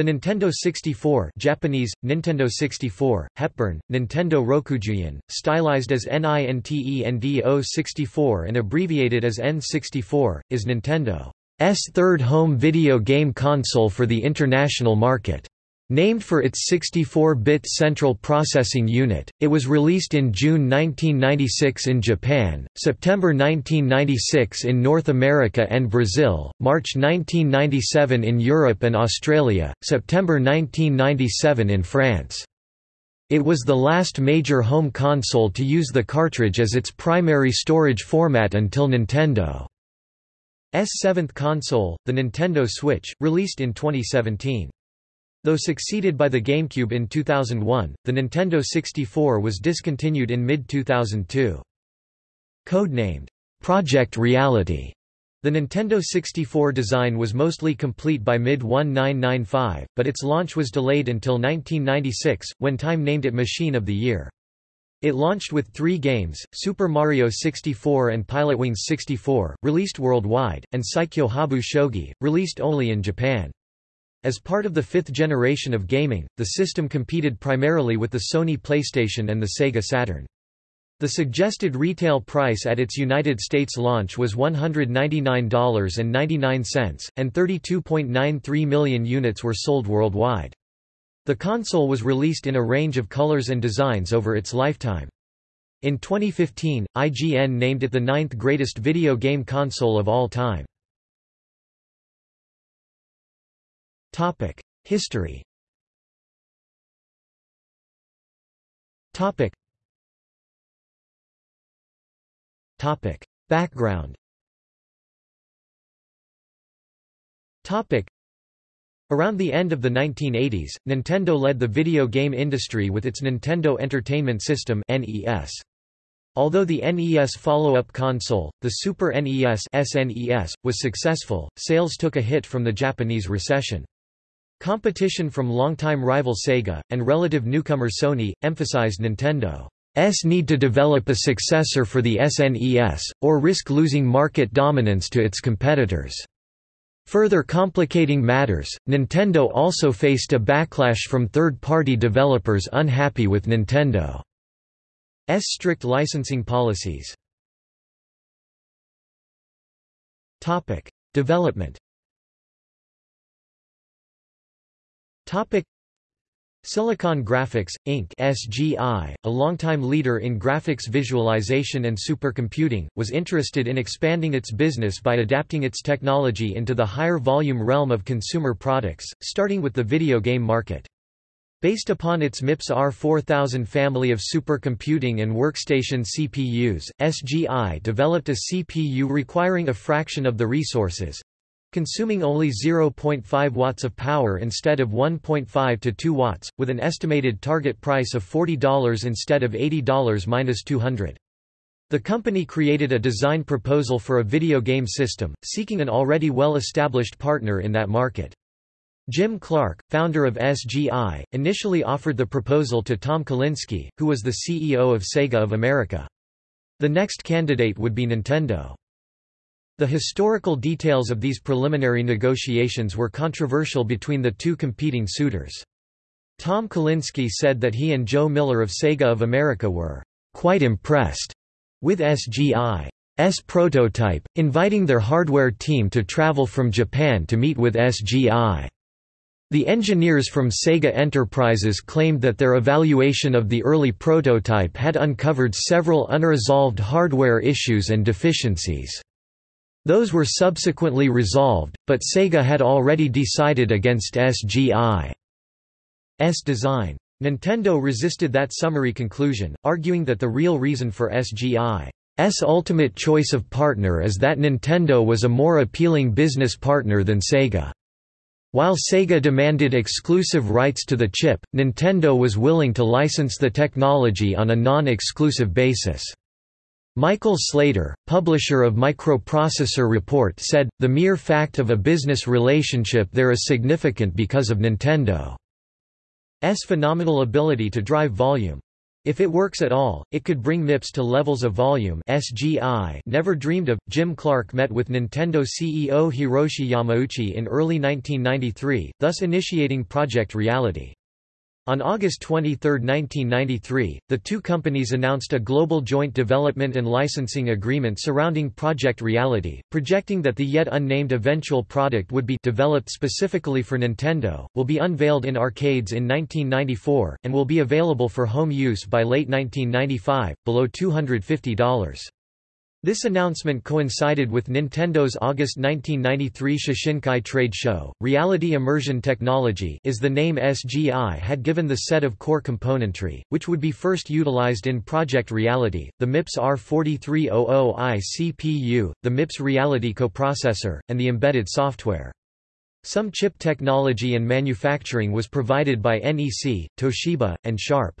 The Nintendo 64 Japanese, Nintendo 64, Hepburn, Nintendo Rokujuyon, stylized as NINTENDO 64 and abbreviated as N64, is Nintendo's third home video game console for the international market. Named for its 64-bit central processing unit, it was released in June 1996 in Japan, September 1996 in North America and Brazil, March 1997 in Europe and Australia, September 1997 in France. It was the last major home console to use the cartridge as its primary storage format until Nintendo's seventh console, the Nintendo Switch, released in 2017. Though succeeded by the GameCube in 2001, the Nintendo 64 was discontinued in mid-2002. Codenamed, Project Reality, the Nintendo 64 design was mostly complete by mid-1995, but its launch was delayed until 1996, when Time named it Machine of the Year. It launched with three games, Super Mario 64 and Pilotwings 64, released worldwide, and Saikyo Habu Shogi, released only in Japan. As part of the fifth generation of gaming, the system competed primarily with the Sony PlayStation and the Sega Saturn. The suggested retail price at its United States launch was $199.99, and 32.93 million units were sold worldwide. The console was released in a range of colors and designs over its lifetime. In 2015, IGN named it the ninth greatest video game console of all time. Topic: History. Topic. Topic: Background. Topic. Around the end of the 1980s, Nintendo led the video game industry with its Nintendo Entertainment System (NES). Although the NES follow-up console, the Super NES (SNES), was successful, sales took a hit from the Japanese recession. Competition from longtime rival Sega, and relative newcomer Sony, emphasized Nintendo's need to develop a successor for the SNES, or risk losing market dominance to its competitors. Further complicating matters, Nintendo also faced a backlash from third-party developers unhappy with Nintendo's strict licensing policies. Development Topic Silicon Graphics, Inc. SGI, a longtime leader in graphics visualization and supercomputing, was interested in expanding its business by adapting its technology into the higher volume realm of consumer products, starting with the video game market. Based upon its MIPS R4000 family of supercomputing and workstation CPUs, SGI developed a CPU requiring a fraction of the resources, consuming only 0.5 watts of power instead of 1.5 to 2 watts, with an estimated target price of $40 instead of $80-200. The company created a design proposal for a video game system, seeking an already well-established partner in that market. Jim Clark, founder of SGI, initially offered the proposal to Tom Kalinske, who was the CEO of Sega of America. The next candidate would be Nintendo. The historical details of these preliminary negotiations were controversial between the two competing suitors. Tom Kalinske said that he and Joe Miller of Sega of America were quite impressed with SGI's prototype, inviting their hardware team to travel from Japan to meet with SGI. The engineers from Sega Enterprises claimed that their evaluation of the early prototype had uncovered several unresolved hardware issues and deficiencies. Those were subsequently resolved, but Sega had already decided against SGI's design. Nintendo resisted that summary conclusion, arguing that the real reason for SGI's ultimate choice of partner is that Nintendo was a more appealing business partner than Sega. While Sega demanded exclusive rights to the chip, Nintendo was willing to license the technology on a non-exclusive basis. Michael Slater, publisher of Microprocessor Report said, the mere fact of a business relationship there is significant because of Nintendo's phenomenal ability to drive volume. If it works at all, it could bring MIPS to levels of volume SGI never dreamed of. Jim Clark met with Nintendo CEO Hiroshi Yamauchi in early 1993, thus initiating Project Reality. On August 23, 1993, the two companies announced a global joint development and licensing agreement surrounding Project Reality, projecting that the yet unnamed eventual product would be developed specifically for Nintendo, will be unveiled in arcades in 1994, and will be available for home use by late 1995, below $250. This announcement coincided with Nintendo's August 1993 Shoshinkai trade show. Reality Immersion Technology is the name SGI had given the set of core componentry, which would be first utilized in Project Reality, the MIPS R4300i CPU, the MIPS Reality coprocessor, and the embedded software. Some chip technology and manufacturing was provided by NEC, Toshiba, and Sharp.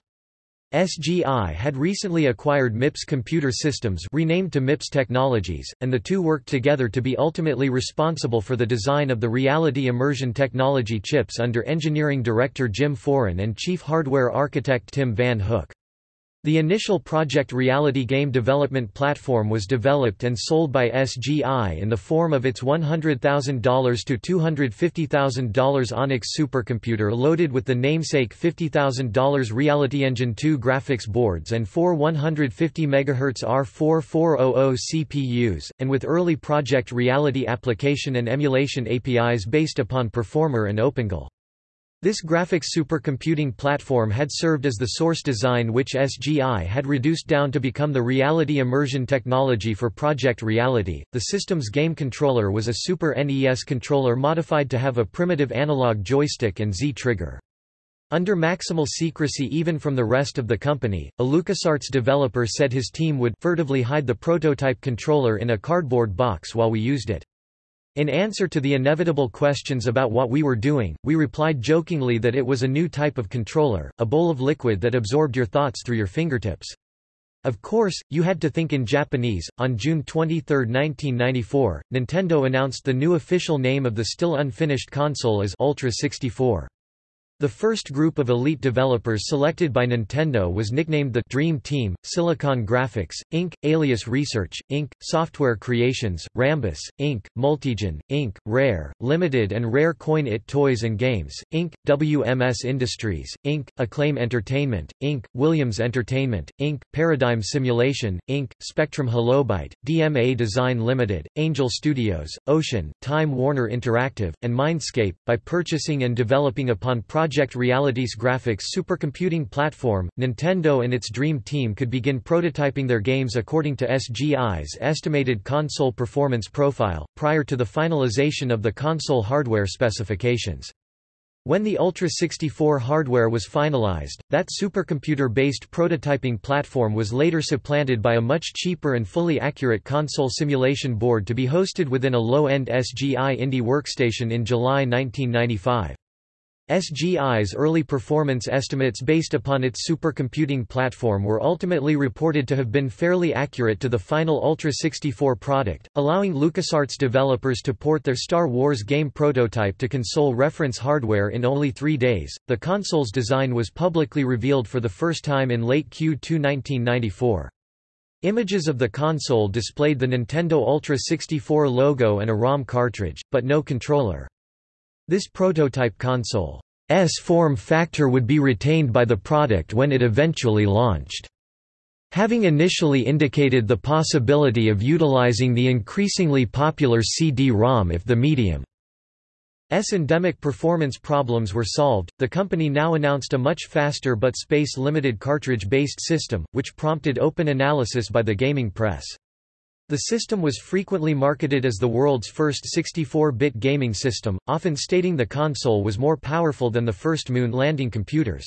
SGI had recently acquired MIPS Computer Systems renamed to MIPS Technologies, and the two worked together to be ultimately responsible for the design of the reality immersion technology chips under engineering director Jim Foran and chief hardware architect Tim Van Hook. The initial Project Reality game development platform was developed and sold by SGI in the form of its $100,000 to $250,000 Onyx supercomputer loaded with the namesake $50,000 Reality Engine 2 graphics boards and four 150 MHz R4400 CPUs, and with early Project Reality application and emulation APIs based upon Performer and OpenGL. This graphics supercomputing platform had served as the source design which SGI had reduced down to become the reality immersion technology for Project Reality. The system's game controller was a Super NES controller modified to have a primitive analog joystick and Z-trigger. Under maximal secrecy even from the rest of the company, a LucasArts developer said his team would furtively hide the prototype controller in a cardboard box while we used it. In answer to the inevitable questions about what we were doing, we replied jokingly that it was a new type of controller, a bowl of liquid that absorbed your thoughts through your fingertips. Of course, you had to think in Japanese. On June 23, 1994, Nintendo announced the new official name of the still unfinished console as Ultra 64. The first group of elite developers selected by Nintendo was nicknamed the Dream Team, Silicon Graphics, Inc., Alias Research, Inc., Software Creations, Rambus, Inc., Multigen, Inc., Rare, Limited and Rare Coin It Toys and Games, Inc., WMS Industries, Inc., Acclaim Entertainment, Inc., Williams Entertainment, Inc., Paradigm Simulation, Inc., Spectrum Holobyte, DMA Design Limited, Angel Studios, Ocean, Time Warner Interactive, and Mindscape. By purchasing and developing upon projects Project Reality's graphics supercomputing platform, Nintendo and its Dream Team could begin prototyping their games according to SGI's estimated console performance profile, prior to the finalization of the console hardware specifications. When the Ultra 64 hardware was finalized, that supercomputer-based prototyping platform was later supplanted by a much cheaper and fully accurate console simulation board to be hosted within a low-end SGI Indy workstation in July 1995. SGI's early performance estimates based upon its supercomputing platform were ultimately reported to have been fairly accurate to the final Ultra 64 product, allowing LucasArts developers to port their Star Wars game prototype to console reference hardware in only three days. The console's design was publicly revealed for the first time in late Q2 1994. Images of the console displayed the Nintendo Ultra 64 logo and a ROM cartridge, but no controller. This prototype console's form factor would be retained by the product when it eventually launched. Having initially indicated the possibility of utilizing the increasingly popular CD-ROM if the medium S endemic performance problems were solved, the company now announced a much faster but space-limited cartridge-based system, which prompted open analysis by the gaming press. The system was frequently marketed as the world's first 64-bit gaming system, often stating the console was more powerful than the first moon landing computers.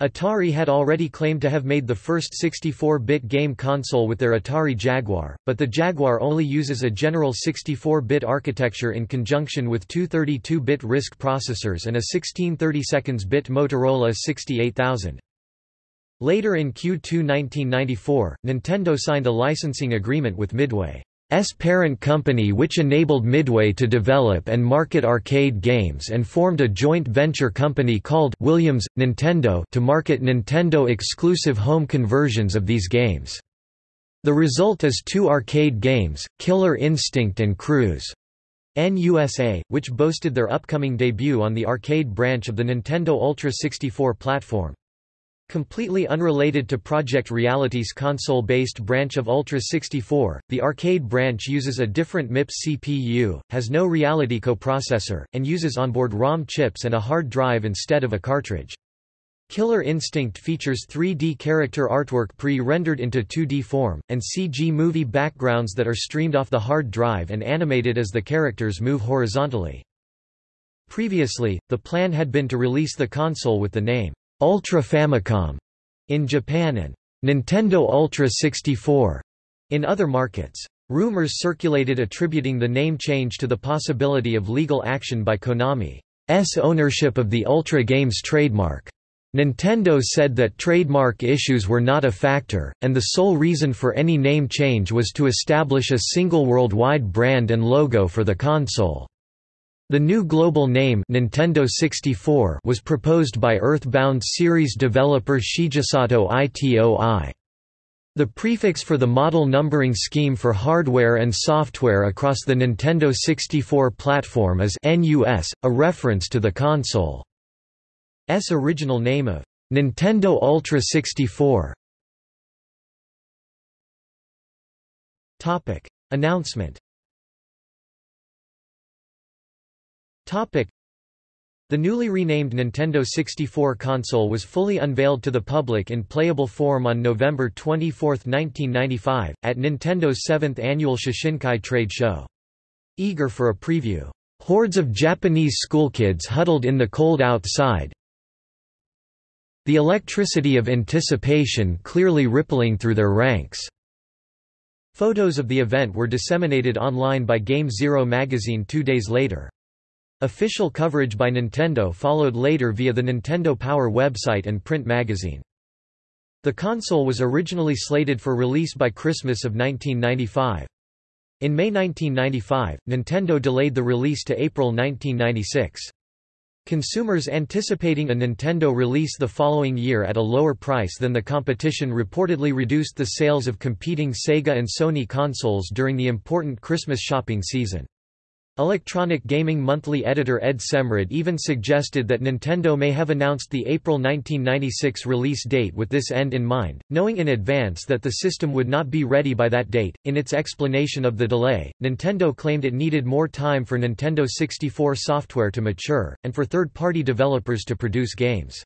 Atari had already claimed to have made the first 64-bit game console with their Atari Jaguar, but the Jaguar only uses a general 64-bit architecture in conjunction with two 32-bit RISC processors and a 16 32-bit Motorola 68000. Later in Q2 1994, Nintendo signed a licensing agreement with Midway. parent company which enabled Midway to develop and market arcade games and formed a joint venture company called Williams Nintendo to market Nintendo-exclusive home conversions of these games. The result is two arcade games, Killer Instinct and Cruis'n USA, which boasted their upcoming debut on the arcade branch of the Nintendo Ultra 64 platform. Completely unrelated to Project Reality's console-based branch of Ultra 64, the arcade branch uses a different MIPS CPU, has no Reality coprocessor, and uses onboard ROM chips and a hard drive instead of a cartridge. Killer Instinct features 3D character artwork pre-rendered into 2D form, and CG movie backgrounds that are streamed off the hard drive and animated as the characters move horizontally. Previously, the plan had been to release the console with the name Ultra Famicom in Japan and Nintendo Ultra 64 in other markets. Rumors circulated attributing the name change to the possibility of legal action by Konami's ownership of the Ultra Games trademark. Nintendo said that trademark issues were not a factor, and the sole reason for any name change was to establish a single worldwide brand and logo for the console. The new global name Nintendo 64 was proposed by Earthbound series developer Shigesato Itoi. The prefix for the model numbering scheme for hardware and software across the Nintendo 64 platform is NUS, a reference to the console's original name of Nintendo Ultra 64. Announcement The newly renamed Nintendo 64 console was fully unveiled to the public in playable form on November 24, 1995, at Nintendo's 7th annual Shoshinkai trade show. Eager for a preview, hordes of Japanese schoolkids huddled in the cold outside, the electricity of anticipation clearly rippling through their ranks. Photos of the event were disseminated online by Game Zero magazine two days later. Official coverage by Nintendo followed later via the Nintendo Power website and print magazine. The console was originally slated for release by Christmas of 1995. In May 1995, Nintendo delayed the release to April 1996. Consumers anticipating a Nintendo release the following year at a lower price than the competition reportedly reduced the sales of competing Sega and Sony consoles during the important Christmas shopping season. Electronic Gaming Monthly editor Ed Semrad even suggested that Nintendo may have announced the April 1996 release date with this end in mind, knowing in advance that the system would not be ready by that date. In its explanation of the delay, Nintendo claimed it needed more time for Nintendo 64 software to mature, and for third party developers to produce games.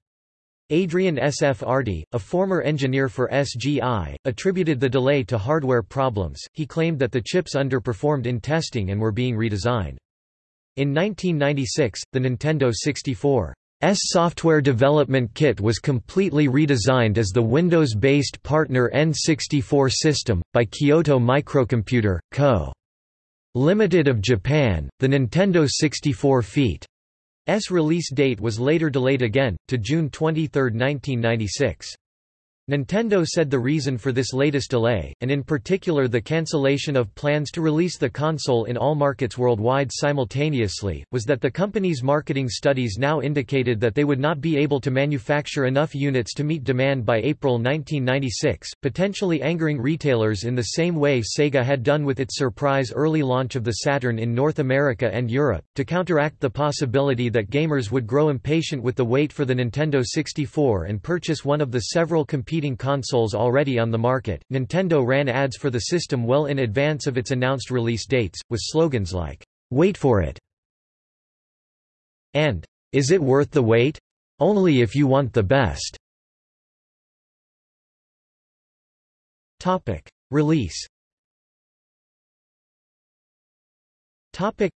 Adrian Sfarti, a former engineer for SGI, attributed the delay to hardware problems. He claimed that the chips underperformed in testing and were being redesigned. In 1996, the Nintendo 64 S software development kit was completely redesigned as the Windows-based partner N64 system, by Kyoto Microcomputer, Co. Limited of Japan. The Nintendo 64 feat. S release date was later delayed again, to June 23, 1996. Nintendo said the reason for this latest delay, and in particular the cancellation of plans to release the console in all markets worldwide simultaneously, was that the company's marketing studies now indicated that they would not be able to manufacture enough units to meet demand by April 1996, potentially angering retailers in the same way Sega had done with its surprise early launch of the Saturn in North America and Europe. To counteract the possibility that gamers would grow impatient with the wait for the Nintendo 64 and purchase one of the several competing competing consoles already on the market, Nintendo ran ads for the system well in advance of its announced release dates, with slogans like, "'Wait for it' and "'Is it worth the wait? Only if you want the best' Topic. Release Topic.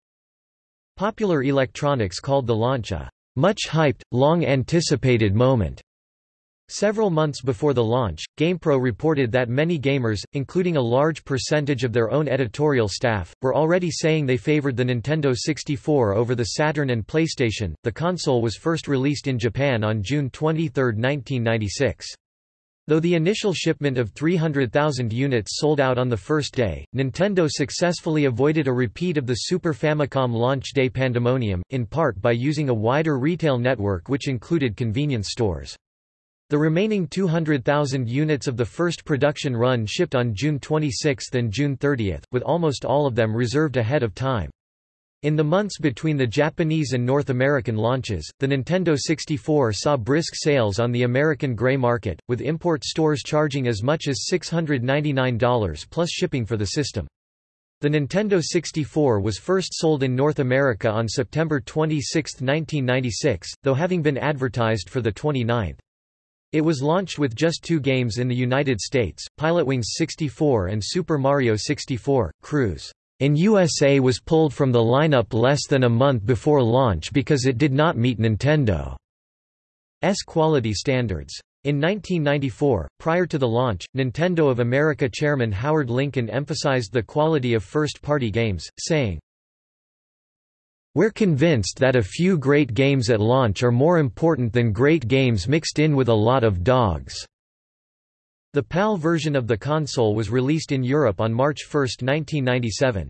Popular Electronics called the launch a much-hyped, long-anticipated moment. Several months before the launch, GamePro reported that many gamers, including a large percentage of their own editorial staff, were already saying they favored the Nintendo 64 over the Saturn and PlayStation. The console was first released in Japan on June 23, 1996. Though the initial shipment of 300,000 units sold out on the first day, Nintendo successfully avoided a repeat of the Super Famicom launch day pandemonium, in part by using a wider retail network which included convenience stores. The remaining 200,000 units of the first production run shipped on June 26 and June 30, with almost all of them reserved ahead of time. In the months between the Japanese and North American launches, the Nintendo 64 saw brisk sales on the American gray market, with import stores charging as much as $699 plus shipping for the system. The Nintendo 64 was first sold in North America on September 26, 1996, though having been advertised for the 29th. It was launched with just two games in the United States, Pilotwings 64 and Super Mario 64, Cruise in USA was pulled from the lineup less than a month before launch because it did not meet Nintendo's quality standards. In 1994, prior to the launch, Nintendo of America chairman Howard Lincoln emphasized the quality of first-party games, saying, We're convinced that a few great games at launch are more important than great games mixed in with a lot of dogs. The PAL version of the console was released in Europe on March 1, 1997.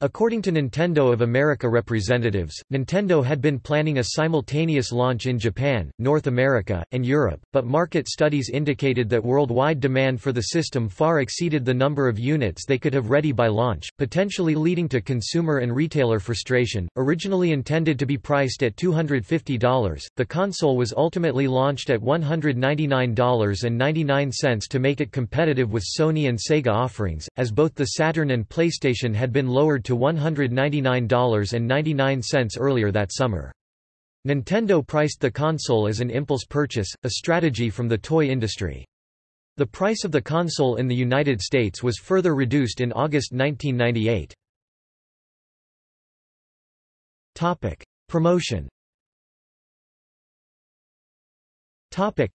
According to Nintendo of America representatives, Nintendo had been planning a simultaneous launch in Japan, North America, and Europe, but market studies indicated that worldwide demand for the system far exceeded the number of units they could have ready by launch, potentially leading to consumer and retailer frustration. Originally intended to be priced at $250, the console was ultimately launched at $199.99 to make it competitive with Sony and Sega offerings, as both the Saturn and PlayStation had been lowered to $199.99 earlier that summer. Nintendo priced the console as an impulse purchase, a strategy from the toy industry. The price of the console in the United States was further reduced in August 1998. Topic: Promotion. Topic: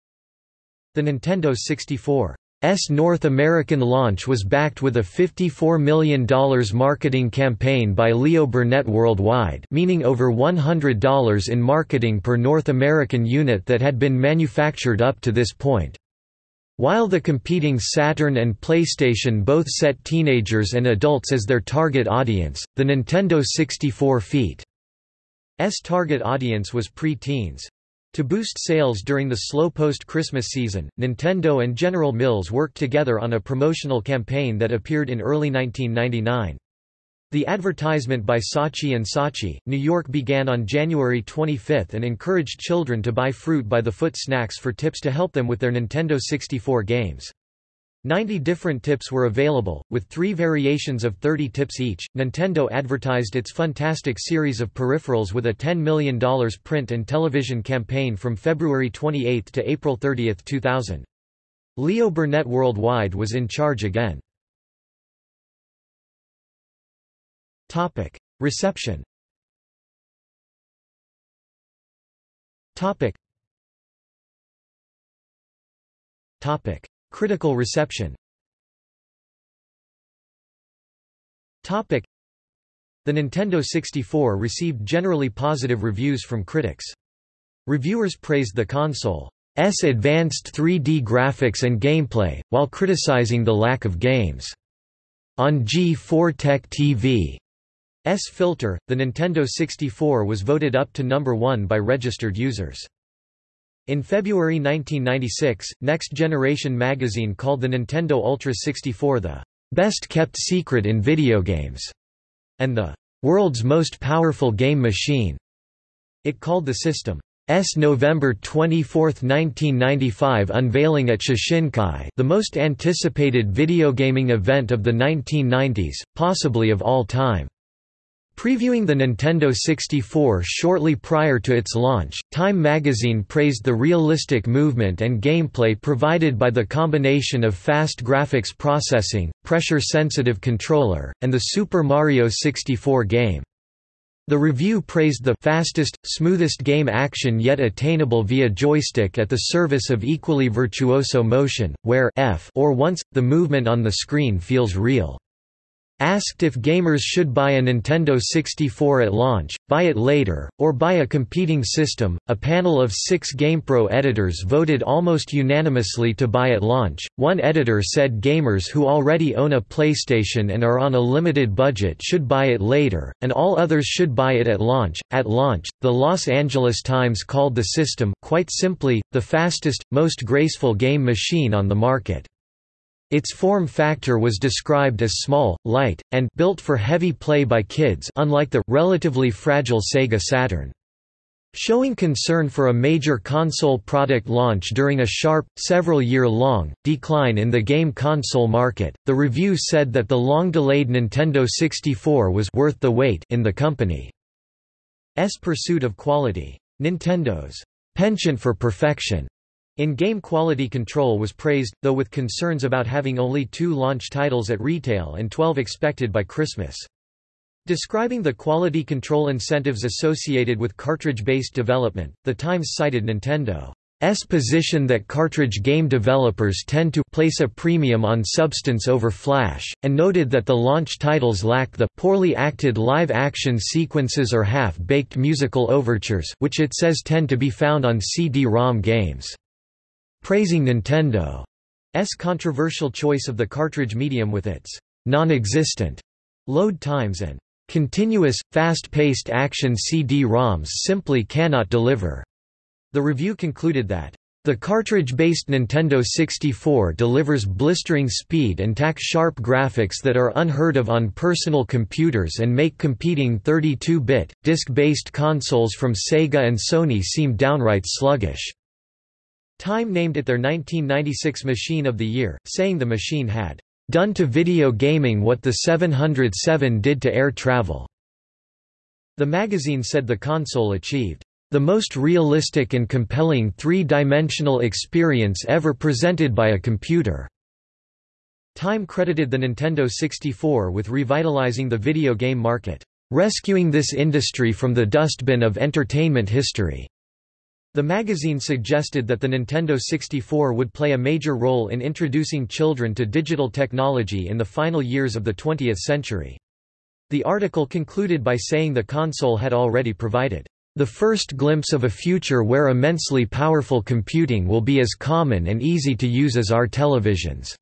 The Nintendo 64 S North American launch was backed with a $54 million marketing campaign by Leo Burnett worldwide meaning over $100 in marketing per North American unit that had been manufactured up to this point. While the competing Saturn and PlayStation both set teenagers and adults as their target audience, the Nintendo 64 feat's target audience was pre-teens. To boost sales during the slow post-Christmas season, Nintendo and General Mills worked together on a promotional campaign that appeared in early 1999. The advertisement by Saatchi & Saatchi, New York began on January 25 and encouraged children to buy fruit by the foot snacks for tips to help them with their Nintendo 64 games. 90 different tips were available, with three variations of 30 tips each. Nintendo advertised its Funtastic series of peripherals with a $10 million print and television campaign from February 28 to April 30, 2000. Leo Burnett Worldwide was in charge again. Topic: Reception. Topic. Topic: Critical reception The Nintendo 64 received generally positive reviews from critics. Reviewers praised the console's advanced 3D graphics and gameplay, while criticizing the lack of games. On G4 Tech TV's filter, the Nintendo 64 was voted up to number 1 by registered users. In February 1996, Next Generation magazine called the Nintendo Ultra 64 the best kept secret in video games and the world's most powerful game machine. It called the system S November 24, 1995 unveiling at Shoshinkai the most anticipated video gaming event of the 1990s, possibly of all time. Previewing the Nintendo 64 shortly prior to its launch, Time magazine praised the realistic movement and gameplay provided by the combination of fast graphics processing, pressure-sensitive controller, and the Super Mario 64 game. The review praised the fastest, smoothest game action yet attainable via joystick at the service of equally virtuoso motion, where f or once, the movement on the screen feels real. Asked if gamers should buy a Nintendo 64 at launch, buy it later, or buy a competing system, a panel of six GamePro editors voted almost unanimously to buy at launch. One editor said gamers who already own a PlayStation and are on a limited budget should buy it later, and all others should buy it at launch. At launch, the Los Angeles Times called the system, quite simply, the fastest, most graceful game machine on the market. Its form factor was described as small, light, and built for heavy play by kids unlike the relatively fragile Sega Saturn. Showing concern for a major console product launch during a sharp, several-year-long, decline in the game console market, the review said that the long-delayed Nintendo 64 was worth the wait in the company's pursuit of quality. Nintendo's penchant for perfection in-game quality control was praised, though with concerns about having only two launch titles at retail and 12 expected by Christmas. Describing the quality control incentives associated with cartridge-based development, The Times cited Nintendo's position that cartridge game developers tend to place a premium on substance over flash, and noted that the launch titles lack the poorly acted live-action sequences or half-baked musical overtures which it says tend to be found on CD-ROM games praising Nintendo's controversial choice of the cartridge medium with its non-existent load times and continuous, fast-paced action CD-ROMs simply cannot deliver. The review concluded that the cartridge-based Nintendo 64 delivers blistering speed and tack-sharp graphics that are unheard of on personal computers and make competing 32-bit, disc-based consoles from Sega and Sony seem downright sluggish. Time named it their 1996 Machine of the Year, saying the machine had done to video gaming what the 707 did to air travel. The magazine said the console achieved the most realistic and compelling three-dimensional experience ever presented by a computer. Time credited the Nintendo 64 with revitalizing the video game market, rescuing this industry from the dustbin of entertainment history. The magazine suggested that the Nintendo 64 would play a major role in introducing children to digital technology in the final years of the 20th century. The article concluded by saying the console had already provided the first glimpse of a future where immensely powerful computing will be as common and easy to use as our televisions.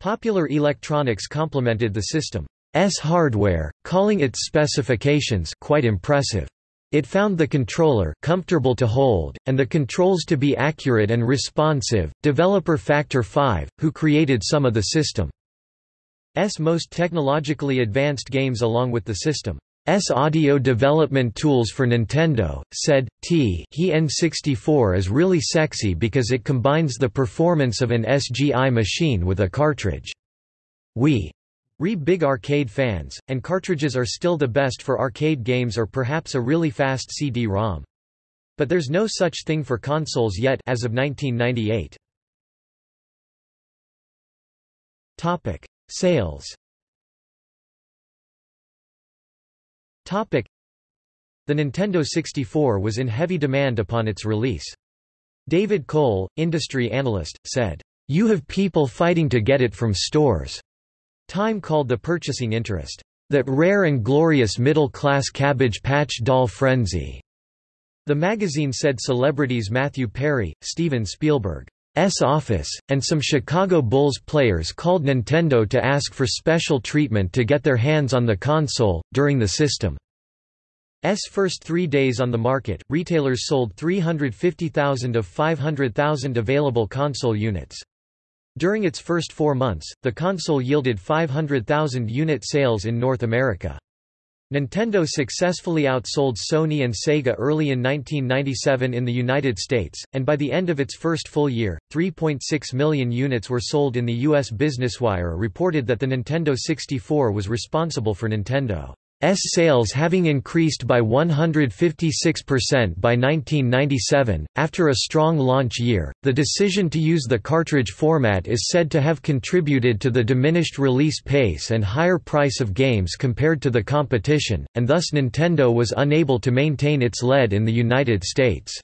Popular Electronics complimented the system's hardware, calling its specifications quite impressive. It found the controller comfortable to hold, and the controls to be accurate and responsive. Developer Factor 5, who created some of the system's most technologically advanced games along with the system's audio development tools for Nintendo, said, T he N64 is really sexy because it combines the performance of an SGI machine with a cartridge. We Re big arcade fans, and cartridges are still the best for arcade games or perhaps a really fast CD-ROM. But there's no such thing for consoles yet as of 1998. Topic: Sales. Topic: The Nintendo 64 was in heavy demand upon its release. David Cole, industry analyst, said, "You have people fighting to get it from stores." Time called the purchasing interest, "...that rare and glorious middle-class Cabbage Patch doll frenzy." The magazine said celebrities Matthew Perry, Steven Spielberg's office, and some Chicago Bulls players called Nintendo to ask for special treatment to get their hands on the console. During the system's first three days on the market, retailers sold 350,000 of 500,000 available console units. During its first four months, the console yielded 500,000 unit sales in North America. Nintendo successfully outsold Sony and Sega early in 1997 in the United States, and by the end of its first full year, 3.6 million units were sold in the U.S. BusinessWire reported that the Nintendo 64 was responsible for Nintendo sales having increased by 156% by 1997. After a strong launch year, the decision to use the cartridge format is said to have contributed to the diminished release pace and higher price of games compared to the competition, and thus Nintendo was unable to maintain its lead in the United States.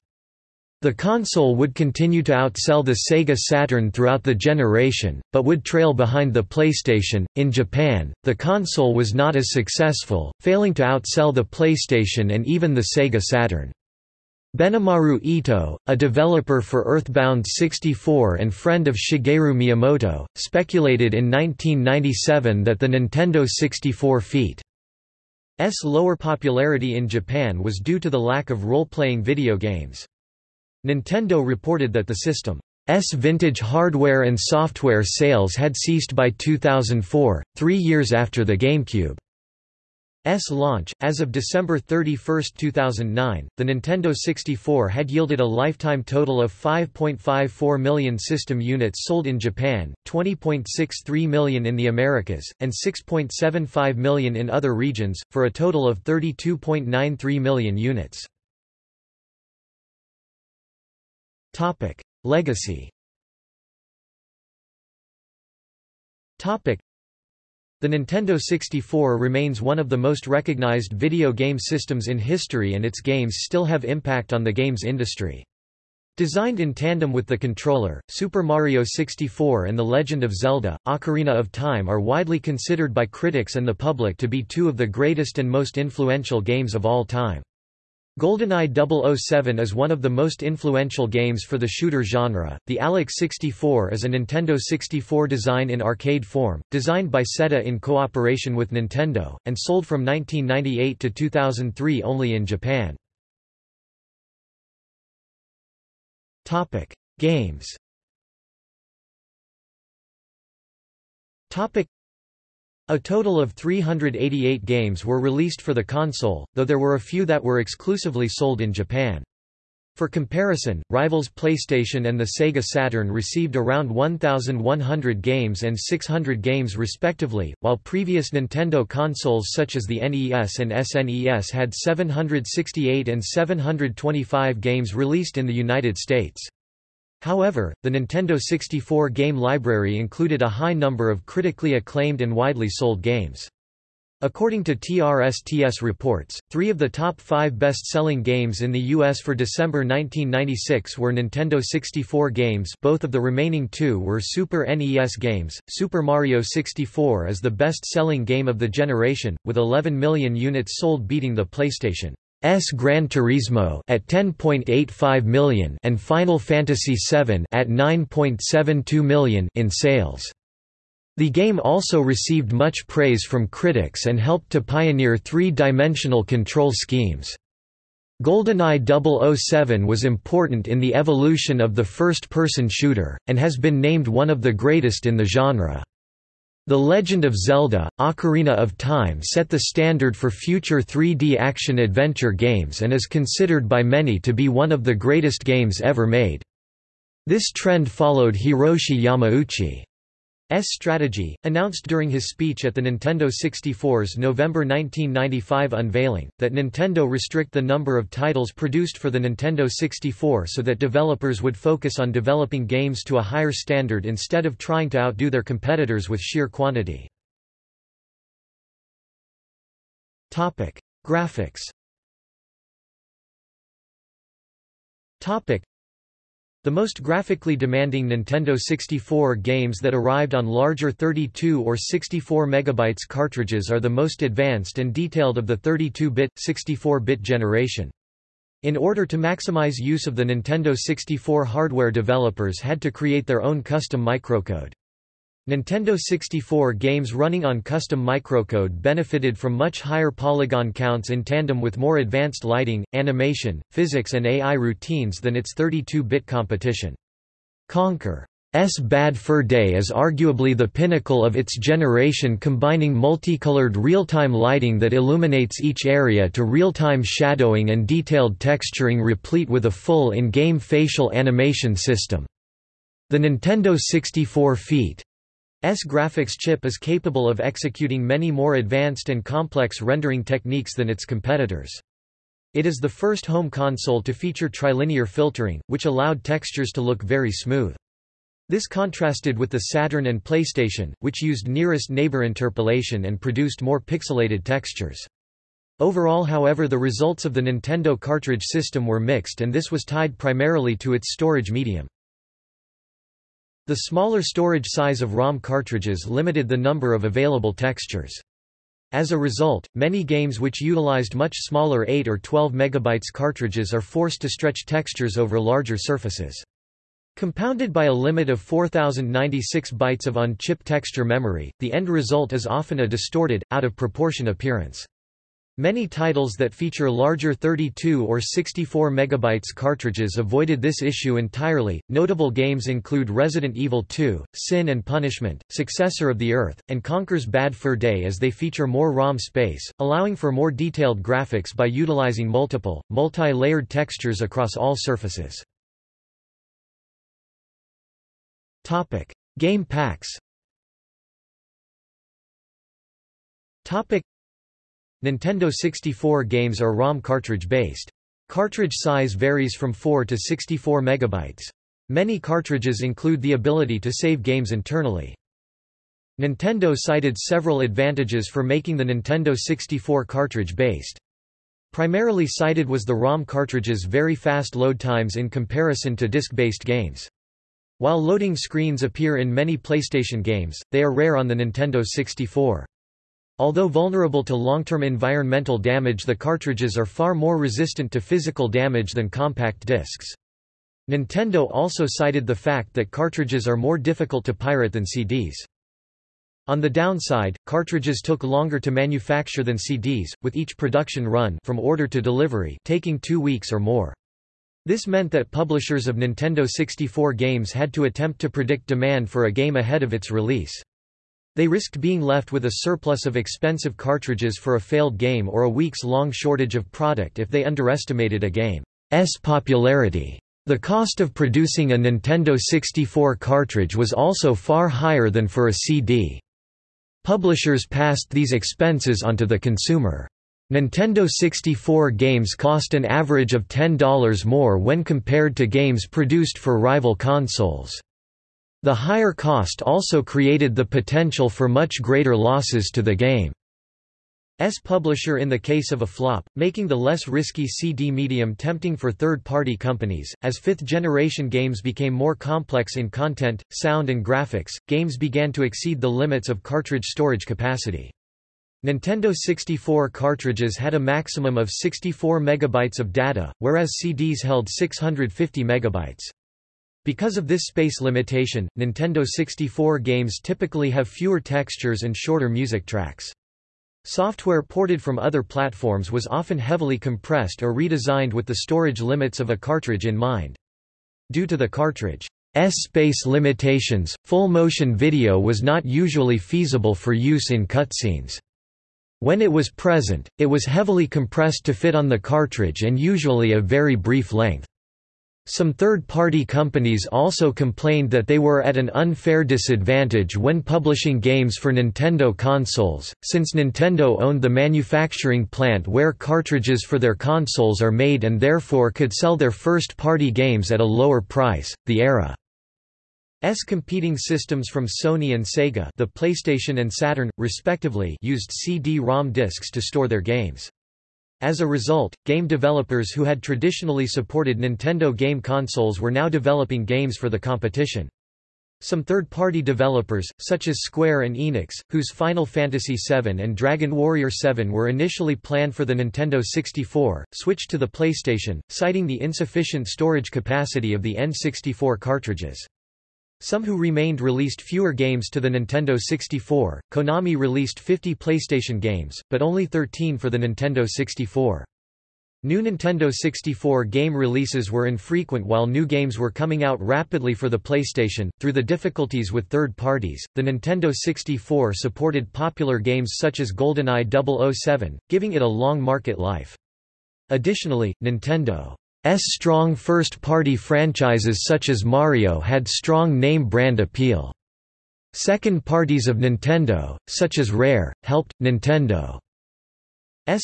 The console would continue to outsell the Sega Saturn throughout the generation, but would trail behind the PlayStation. In Japan, the console was not as successful, failing to outsell the PlayStation and even the Sega Saturn. Benimaru Ito, a developer for Earthbound 64 and friend of Shigeru Miyamoto, speculated in 1997 that the Nintendo 64 feat. S lower popularity in Japan was due to the lack of role-playing video games. Nintendo reported that the system's vintage hardware and software sales had ceased by 2004, three years after the GameCube's launch. As of December 31, 2009, the Nintendo 64 had yielded a lifetime total of 5.54 million system units sold in Japan, 20.63 million in the Americas, and 6.75 million in other regions, for a total of 32.93 million units. Topic: Legacy. Topic: The Nintendo 64 remains one of the most recognized video game systems in history and its games still have impact on the games industry. Designed in tandem with the controller, Super Mario 64 and The Legend of Zelda, Ocarina of Time are widely considered by critics and the public to be two of the greatest and most influential games of all time. GoldenEye 007 is one of the most influential games for the shooter genre. The Aleck 64 is a Nintendo 64 design in arcade form, designed by Seta in cooperation with Nintendo, and sold from 1998 to 2003 only in Japan. Topic: Games. Topic: a total of 388 games were released for the console, though there were a few that were exclusively sold in Japan. For comparison, rivals PlayStation and the Sega Saturn received around 1,100 games and 600 games respectively, while previous Nintendo consoles such as the NES and SNES had 768 and 725 games released in the United States. However, the Nintendo 64 game library included a high number of critically acclaimed and widely sold games. According to TRSTS reports, three of the top five best-selling games in the U.S. for December 1996 were Nintendo 64 games both of the remaining two were Super NES games. Super Mario 64 is the best-selling game of the generation, with 11 million units sold beating the PlayStation S Gran Turismo at 10.85 million and Final Fantasy VII at 9.72 million in sales. The game also received much praise from critics and helped to pioneer three-dimensional control schemes. GoldenEye 007 was important in the evolution of the first-person shooter, and has been named one of the greatest in the genre. The Legend of Zelda, Ocarina of Time set the standard for future 3D action-adventure games and is considered by many to be one of the greatest games ever made. This trend followed Hiroshi Yamauchi. S strategy, announced during his speech at the Nintendo 64's November 1995 unveiling, that Nintendo restrict the number of titles produced for the Nintendo 64 so that developers would focus on developing games to a higher standard instead of trying to outdo their competitors with sheer quantity. Graphics the most graphically demanding Nintendo 64 games that arrived on larger 32 or 64 megabytes cartridges are the most advanced and detailed of the 32-bit, 64-bit generation. In order to maximize use of the Nintendo 64 hardware developers had to create their own custom microcode. Nintendo 64 games running on custom microcode benefited from much higher polygon counts in tandem with more advanced lighting, animation, physics and AI routines than its 32-bit competition. Conker's Bad Fur Day is arguably the pinnacle of its generation combining multicolored real-time lighting that illuminates each area to real-time shadowing and detailed texturing replete with a full in-game facial animation system. The Nintendo 64 feat. S graphics chip is capable of executing many more advanced and complex rendering techniques than its competitors. It is the first home console to feature trilinear filtering, which allowed textures to look very smooth. This contrasted with the Saturn and PlayStation, which used nearest neighbor interpolation and produced more pixelated textures. Overall however the results of the Nintendo cartridge system were mixed and this was tied primarily to its storage medium. The smaller storage size of ROM cartridges limited the number of available textures. As a result, many games which utilized much smaller 8 or 12 MB cartridges are forced to stretch textures over larger surfaces. Compounded by a limit of 4096 bytes of on-chip texture memory, the end result is often a distorted, out-of-proportion appearance. Many titles that feature larger 32 or 64 megabytes cartridges avoided this issue entirely. Notable games include Resident Evil 2, Sin and Punishment, successor of the Earth, and Conker's Bad Fur Day as they feature more ROM space, allowing for more detailed graphics by utilizing multiple, multi-layered textures across all surfaces. Topic: Game packs. Nintendo 64 games are ROM cartridge-based. Cartridge size varies from 4 to 64 megabytes. Many cartridges include the ability to save games internally. Nintendo cited several advantages for making the Nintendo 64 cartridge-based. Primarily cited was the ROM cartridge's very fast load times in comparison to disc-based games. While loading screens appear in many PlayStation games, they are rare on the Nintendo 64. Although vulnerable to long-term environmental damage the cartridges are far more resistant to physical damage than compact discs. Nintendo also cited the fact that cartridges are more difficult to pirate than CDs. On the downside, cartridges took longer to manufacture than CDs, with each production run from order to delivery taking two weeks or more. This meant that publishers of Nintendo 64 games had to attempt to predict demand for a game ahead of its release. They risked being left with a surplus of expensive cartridges for a failed game or a weeks-long shortage of product if they underestimated a game's popularity. The cost of producing a Nintendo 64 cartridge was also far higher than for a CD. Publishers passed these expenses onto the consumer. Nintendo 64 games cost an average of $10 more when compared to games produced for rival consoles. The higher cost also created the potential for much greater losses to the game. game's publisher in the case of a flop, making the less risky CD medium tempting for third-party companies. As fifth-generation games became more complex in content, sound and graphics, games began to exceed the limits of cartridge storage capacity. Nintendo 64 cartridges had a maximum of 64 megabytes of data, whereas CDs held 650 megabytes. Because of this space limitation, Nintendo 64 games typically have fewer textures and shorter music tracks. Software ported from other platforms was often heavily compressed or redesigned with the storage limits of a cartridge in mind. Due to the cartridge's space limitations, full-motion video was not usually feasible for use in cutscenes. When it was present, it was heavily compressed to fit on the cartridge and usually a very brief length. Some third-party companies also complained that they were at an unfair disadvantage when publishing games for Nintendo consoles, since Nintendo owned the manufacturing plant where cartridges for their consoles are made and therefore could sell their first-party games at a lower price. The era S competing systems from Sony and Sega, the PlayStation and Saturn respectively, used CD-ROM discs to store their games. As a result, game developers who had traditionally supported Nintendo game consoles were now developing games for the competition. Some third-party developers, such as Square and Enix, whose Final Fantasy VII and Dragon Warrior VII were initially planned for the Nintendo 64, switched to the PlayStation, citing the insufficient storage capacity of the N64 cartridges. Some who remained released fewer games to the Nintendo 64. Konami released 50 PlayStation games, but only 13 for the Nintendo 64. New Nintendo 64 game releases were infrequent while new games were coming out rapidly for the PlayStation. Through the difficulties with third parties, the Nintendo 64 supported popular games such as GoldenEye 007, giving it a long market life. Additionally, Nintendo strong first-party franchises such as Mario had strong name-brand appeal. Second parties of Nintendo, such as Rare, helped. Nintendo's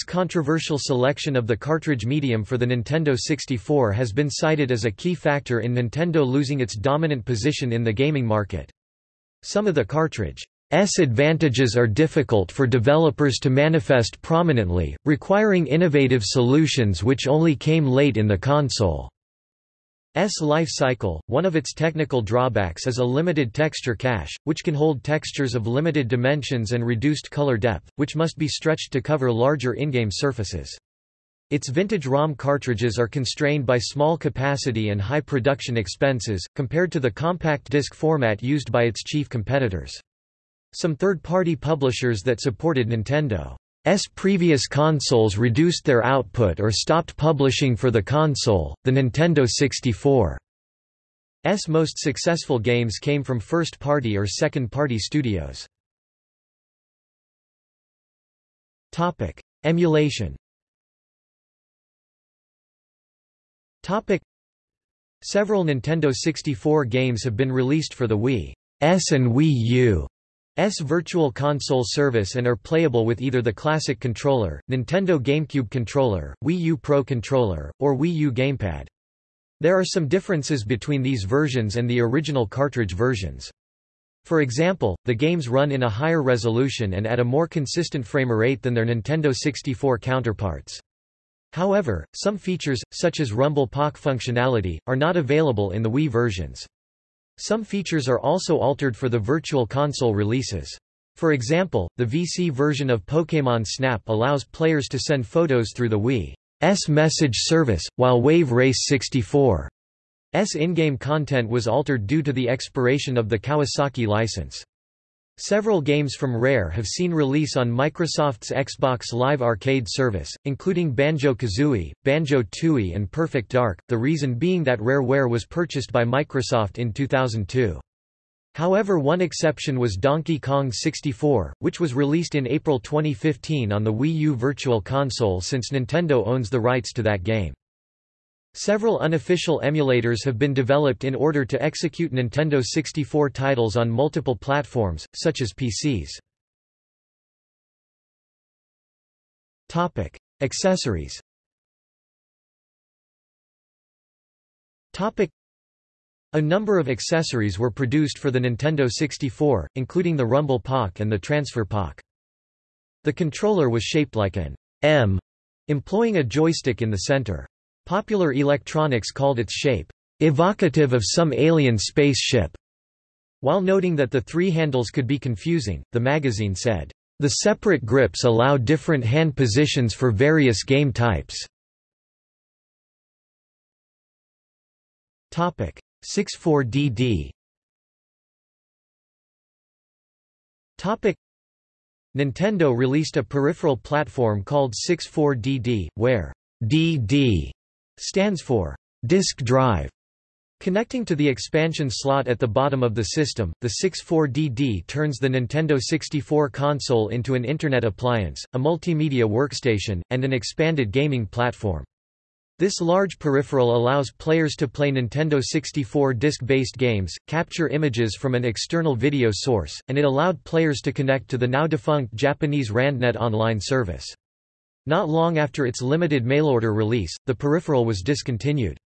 controversial selection of the cartridge medium for the Nintendo 64 has been cited as a key factor in Nintendo losing its dominant position in the gaming market. Some of the cartridge advantages are difficult for developers to manifest prominently, requiring innovative solutions which only came late in the console. S life cycle, one of its technical drawbacks is a limited texture cache, which can hold textures of limited dimensions and reduced color depth, which must be stretched to cover larger in-game surfaces. Its vintage ROM cartridges are constrained by small capacity and high production expenses, compared to the compact disc format used by its chief competitors. Some third-party publishers that supported Nintendo S previous consoles reduced their output or stopped publishing for the console. The Nintendo 64 S most successful games came from first-party or second-party studios. Topic: Emulation. Topic: Several Nintendo 64 games have been released for the Wii S and Wii U Virtual Console service and are playable with either the classic controller, Nintendo GameCube controller, Wii U Pro controller, or Wii U gamepad. There are some differences between these versions and the original cartridge versions. For example, the games run in a higher resolution and at a more consistent frame rate than their Nintendo 64 counterparts. However, some features, such as Rumble Pak functionality, are not available in the Wii versions. Some features are also altered for the Virtual Console releases. For example, the VC version of Pokémon Snap allows players to send photos through the Wii's message service, while Wave Race 64's in-game content was altered due to the expiration of the Kawasaki license. Several games from Rare have seen release on Microsoft's Xbox Live Arcade service, including Banjo-Kazooie, Banjo-Tooie and Perfect Dark, the reason being that Rareware was purchased by Microsoft in 2002. However one exception was Donkey Kong 64, which was released in April 2015 on the Wii U Virtual Console since Nintendo owns the rights to that game. Several unofficial emulators have been developed in order to execute Nintendo 64 titles on multiple platforms, such as PCs. Topic: Accessories. Topic: A number of accessories were produced for the Nintendo 64, including the Rumble Pak and the Transfer Pak. The controller was shaped like an M, employing a joystick in the center. Popular electronics called its shape, "...evocative of some alien spaceship." While noting that the three handles could be confusing, the magazine said, "...the separate grips allow different hand positions for various game types." 64DD Nintendo released a peripheral platform called 64DD, where DD stands for disk drive. Connecting to the expansion slot at the bottom of the system, the 64DD turns the Nintendo 64 console into an Internet appliance, a multimedia workstation, and an expanded gaming platform. This large peripheral allows players to play Nintendo 64 disc-based games, capture images from an external video source, and it allowed players to connect to the now-defunct Japanese RandNet online service. Not long after its limited mail-order release, the peripheral was discontinued.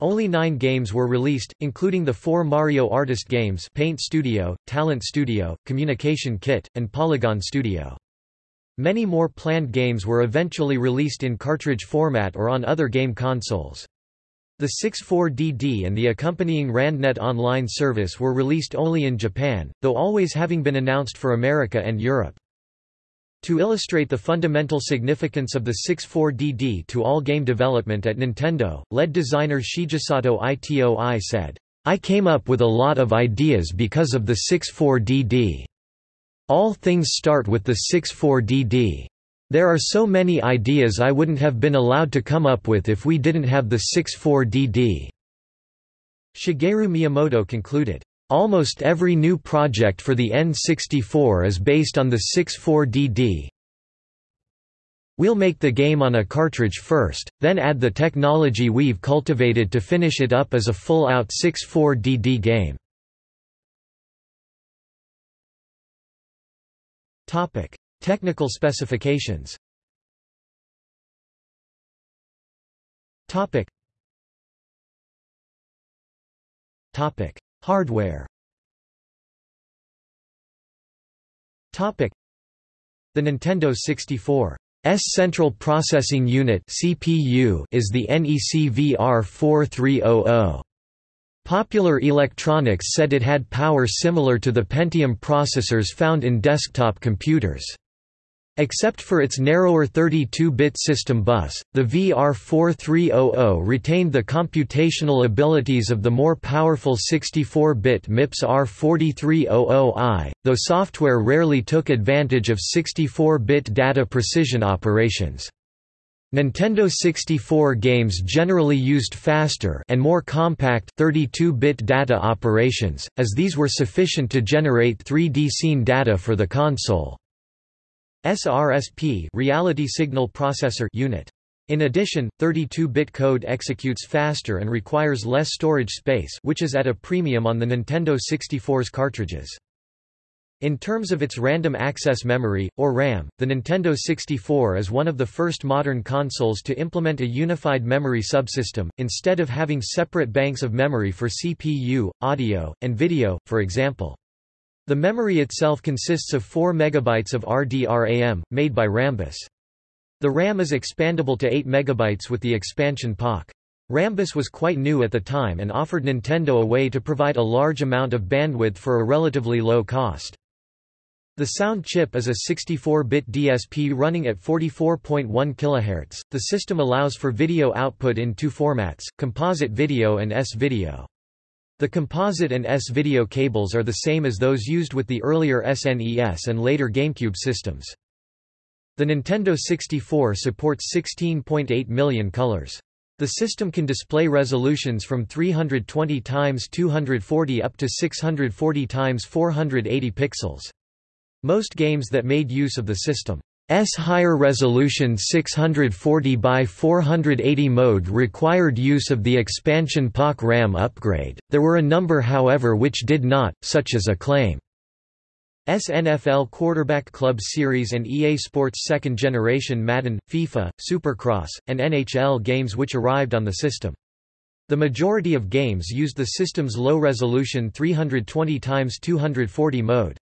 Only nine games were released, including the four Mario Artist games Paint Studio, Talent Studio, Communication Kit, and Polygon Studio. Many more planned games were eventually released in cartridge format or on other game consoles. The 64DD and the accompanying RandNet online service were released only in Japan, though always having been announced for America and Europe. To illustrate the fundamental significance of the 64DD to all game development at Nintendo, lead designer Shigesato Itoi said, I came up with a lot of ideas because of the 64DD. All things start with the 64DD. There are so many ideas I wouldn't have been allowed to come up with if we didn't have the 64DD. Shigeru Miyamoto concluded, Almost every new project for the N64 is based on the 64DD. We'll make the game on a cartridge first, then add the technology we've cultivated to finish it up as a full-out 64DD game. Topic: Technical specifications Topic. Topic. Hardware. The Nintendo 64 S Central Processing Unit CPU is the NEC VR4300. Popular Electronics said it had power similar to the Pentium processors found in desktop computers. Except for its narrower 32-bit system bus, the VR4300 retained the computational abilities of the more powerful 64-bit MIPS R4300i, though software rarely took advantage of 64-bit data precision operations. Nintendo 64 games generally used faster and more compact 32-bit data operations, as these were sufficient to generate 3D scene data for the console. SRSP Reality Signal Processor unit. In addition, 32-bit code executes faster and requires less storage space which is at a premium on the Nintendo 64's cartridges. In terms of its random access memory, or RAM, the Nintendo 64 is one of the first modern consoles to implement a unified memory subsystem, instead of having separate banks of memory for CPU, audio, and video, for example. The memory itself consists of 4 MB of RDRAM, made by Rambus. The RAM is expandable to 8 MB with the expansion Pak. Rambus was quite new at the time and offered Nintendo a way to provide a large amount of bandwidth for a relatively low cost. The sound chip is a 64-bit DSP running at 44.1 kHz. The system allows for video output in two formats, composite video and S-video. The composite and S-video cables are the same as those used with the earlier SNES and later GameCube systems. The Nintendo 64 supports 16.8 million colors. The system can display resolutions from 320 x 240 up to 640 x 480 pixels. Most games that made use of the system S higher resolution 640 by 480 mode required use of the expansion Pak RAM upgrade. There were a number however which did not, such as Acclaim. SNFL Quarterback Club Series and EA Sports second generation Madden, FIFA, Supercross, and NHL games which arrived on the system. The majority of games used the system's low-resolution 320 x 240 mode.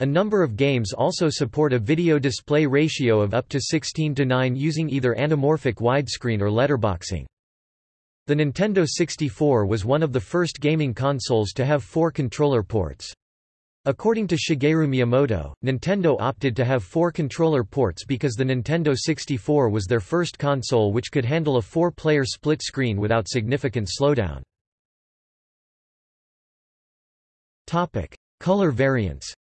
A number of games also support a video display ratio of up to 16 to 9 using either anamorphic widescreen or letterboxing. The Nintendo 64 was one of the first gaming consoles to have four controller ports. According to Shigeru Miyamoto, Nintendo opted to have four controller ports because the Nintendo 64 was their first console which could handle a four-player split screen without significant slowdown. Color variants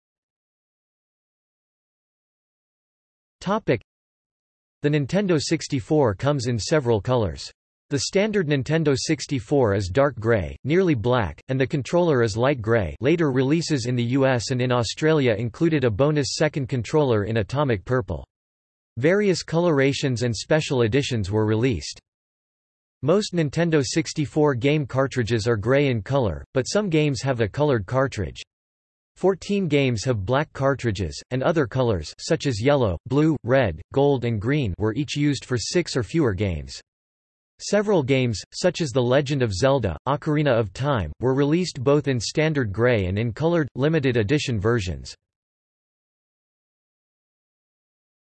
The Nintendo 64 comes in several colors. The standard Nintendo 64 is dark gray, nearly black, and the controller is light gray later releases in the US and in Australia included a bonus second controller in atomic purple. Various colorations and special editions were released. Most Nintendo 64 game cartridges are gray in color, but some games have a colored cartridge. Fourteen games have black cartridges, and other colors such as yellow, blue, red, gold and green were each used for six or fewer games. Several games, such as The Legend of Zelda, Ocarina of Time, were released both in standard gray and in colored, limited edition versions.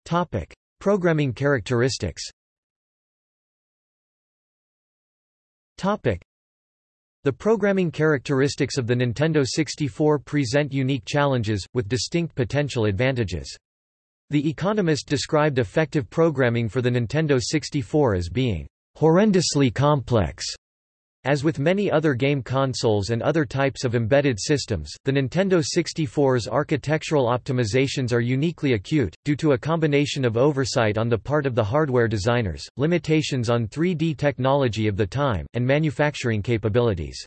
Topic. Programming characteristics the programming characteristics of the Nintendo 64 present unique challenges, with distinct potential advantages. The Economist described effective programming for the Nintendo 64 as being horrendously complex as with many other game consoles and other types of embedded systems, the Nintendo 64's architectural optimizations are uniquely acute, due to a combination of oversight on the part of the hardware designers, limitations on 3D technology of the time, and manufacturing capabilities.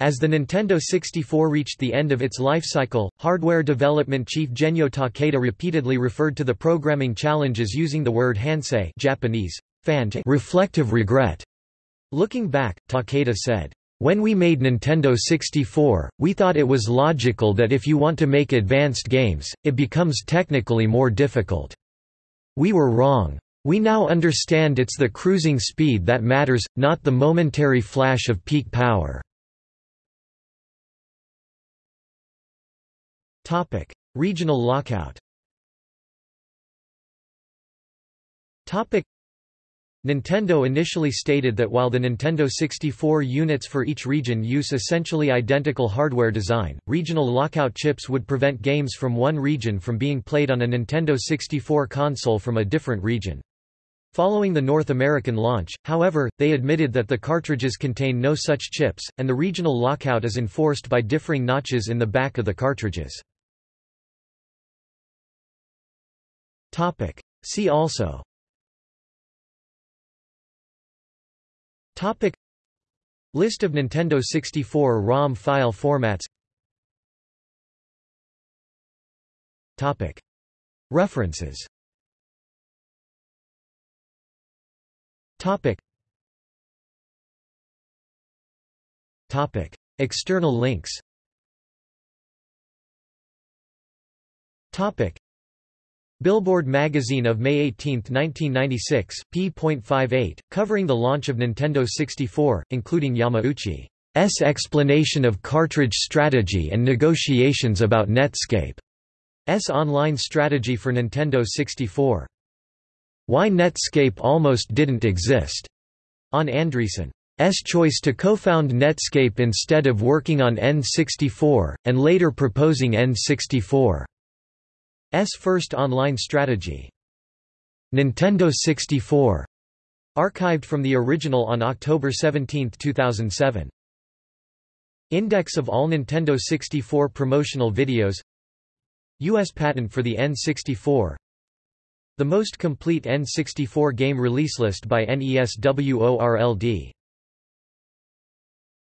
As the Nintendo 64 reached the end of its life cycle, hardware development chief Genyo Takeda repeatedly referred to the programming challenges using the word hansei Japanese, reflective regret. Looking back, Takeda said, when we made Nintendo 64, we thought it was logical that if you want to make advanced games, it becomes technically more difficult. We were wrong. We now understand it's the cruising speed that matters, not the momentary flash of peak power. Topic. Regional lockout Nintendo initially stated that while the Nintendo 64 units for each region use essentially identical hardware design, regional lockout chips would prevent games from one region from being played on a Nintendo 64 console from a different region. Following the North American launch, however, they admitted that the cartridges contain no such chips, and the regional lockout is enforced by differing notches in the back of the cartridges. See also Topic. List of Nintendo 64 ROM file formats. Topic. References. Topic. Topic. External links. Topic Billboard magazine of May 18, 1996, p.58, covering the launch of Nintendo 64, including Yamauchi's explanation of cartridge strategy and negotiations about Netscape's online strategy for Nintendo 64. Why Netscape almost didn't exist, on Andreessen's choice to co-found Netscape instead of working on N64, and later proposing N64. S first online strategy. Nintendo 64. Archived from the original on October 17, 2007. Index of all Nintendo 64 promotional videos U.S. patent for the N64 The most complete N64 game release list by NESWORLD